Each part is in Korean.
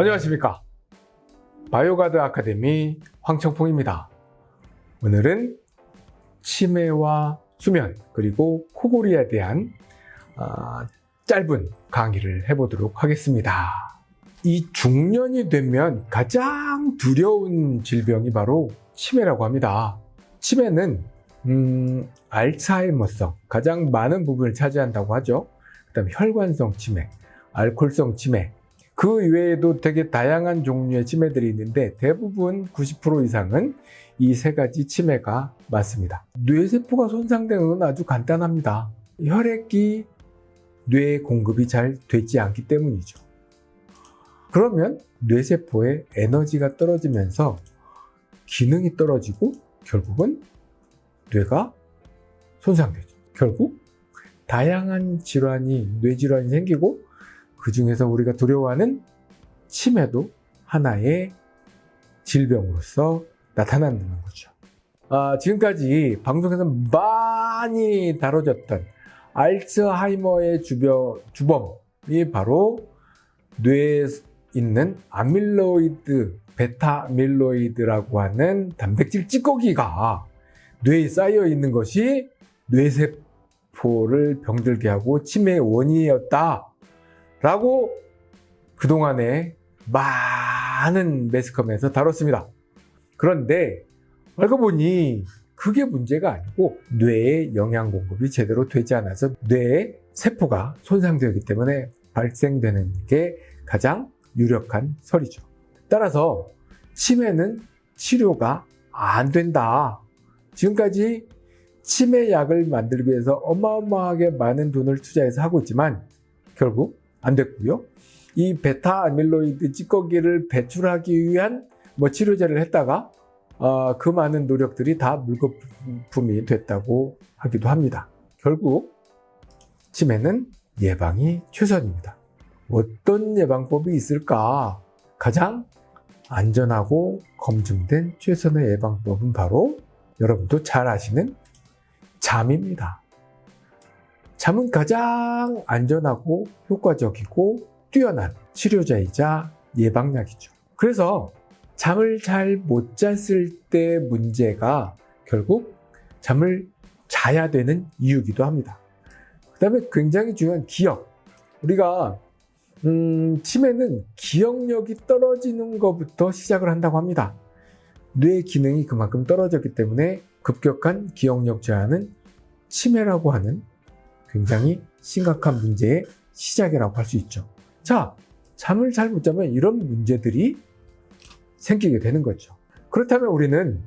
안녕하십니까. 바이오가드 아카데미 황청풍입니다. 오늘은 치매와 수면 그리고 코골이에 대한 어, 짧은 강의를 해보도록 하겠습니다. 이 중년이 되면 가장 두려운 질병이 바로 치매라고 합니다. 치매는 음, 알츠하이머성 가장 많은 부분을 차지한다고 하죠. 그 다음에 혈관성 치매 알코올성 치매 그 외에도 되게 다양한 종류의 치매들이 있는데 대부분 90% 이상은 이 세 가지 치매가 맞습니다. 뇌세포가 손상되는 건 아주 간단합니다. 혈액이 뇌에 공급이 잘 되지 않기 때문이죠. 그러면 뇌세포의 에너지가 떨어지면서 기능이 떨어지고 결국은 뇌가 손상되죠. 결국 다양한 질환이 뇌질환이 생기고 그 중에서 우리가 두려워하는 치매도 하나의 질병으로서 나타난다는 거죠. 아, 지금까지 방송에서 많이 다뤄졌던 알츠하이머의 주병, 주범이 바로 뇌에 있는 아밀로이드, 베타 아밀로이드라고 하는 단백질 찌꺼기가 뇌에 쌓여 있는 것이 뇌세포를 병들게 하고 치매의 원인이었다. 라고 그동안에 많은 매스컴에서 다뤘습니다. 그런데 알고 보니 그게 문제가 아니고 뇌에 영양 공급이 제대로 되지 않아서 뇌의 세포가 손상되기 때문에 발생되는 게 가장 유력한 설이죠. 따라서 치매는 치료가 안 된다. 지금까지 치매 약을 만들기 위해서 어마어마하게 많은 돈을 투자해서 하고 있지만 결국 안 됐고요. 이 베타 아밀로이드 찌꺼기를 배출하기 위한 뭐 치료제를 했다가 어, 그 많은 노력들이 다 물거품이 됐다고 하기도 합니다. 결국 치매는 예방이 최선입니다. 어떤 예방법이 있을까? 가장 안전하고 검증된 최선의 예방법은 바로 여러분도 잘 아시는 잠입니다. 잠은 가장 안전하고 효과적이고 뛰어난 치료자이자 예방약이죠. 그래서 잠을 잘 못 잤을 때 문제가 결국 잠을 자야 되는 이유기도 합니다. 그 다음에 굉장히 중요한 기억. 우리가 음, 치매는 기억력이 떨어지는 것부터 시작을 한다고 합니다. 뇌 기능이 그만큼 떨어졌기 때문에 급격한 기억력 저하는 치매라고 하는 굉장히 심각한 문제의 시작이라고 할 수 있죠. 자, 잠을 잘 못 자면 이런 문제들이 생기게 되는 거죠. 그렇다면 우리는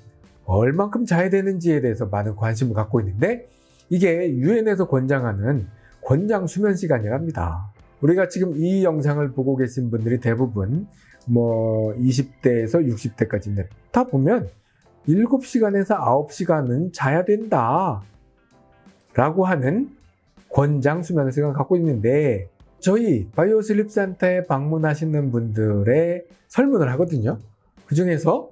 얼만큼 자야 되는지에 대해서 많은 관심을 갖고 있는데 이게 유엔에서 권장하는 권장 수면 시간이랍니다. 우리가 지금 이 영상을 보고 계신 분들이 대부분 뭐 20대에서 60대까지인데 다 보면 7시간에서 9시간은 자야 된다 라고 하는 권장 수면 시간을 갖고 있는데 저희 바이오 슬립 센터에 방문하시는 분들의 설문을 하거든요. 그 중에서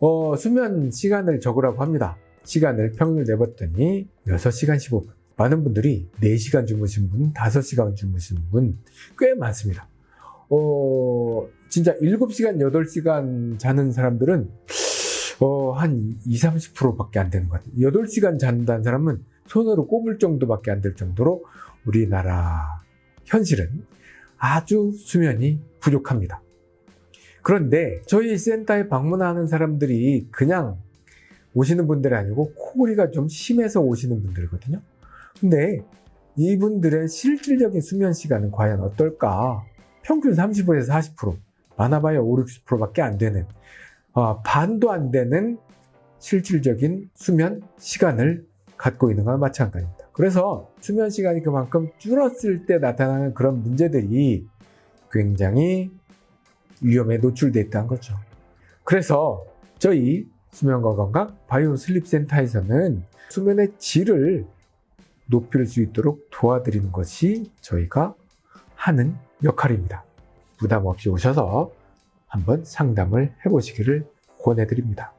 어, 수면 시간을 적으라고 합니다. 시간을 평균 내봤더니 6시간 15분. 많은 분들이 4시간 주무신 분, 5시간 주무신 분 꽤 많습니다. 어, 진짜 7시간, 8시간 자는 사람들은 어, 한 20, 30%밖에 안 되는 것 같아요. 8시간 잔다는 사람은 손으로 꼽을 정도밖에 안 될 정도로 우리나라 현실은 아주 수면이 부족합니다. 그런데 저희 센터에 방문하는 사람들이 그냥 오시는 분들이 아니고 코골이가 좀 심해서 오시는 분들이거든요. 근데 이분들의 실질적인 수면 시간은 과연 어떨까? 평균 30에서 40%, 많아봐야 5, 60%밖에 안 되는 어, 반도 안 되는 실질적인 수면 시간을 갖고 있는 거나 마찬가지입니다. 그래서 수면 시간이 그만큼 줄었을 때 나타나는 그런 문제들이 굉장히 위험에 노출되어 있다는 거죠. 그래서 저희 수면과 건강 바이오 슬립 센터에서는 수면의 질을 높일 수 있도록 도와드리는 것이 저희가 하는 역할입니다. 부담 없이 오셔서 한번 상담을 해보시기를 권해드립니다.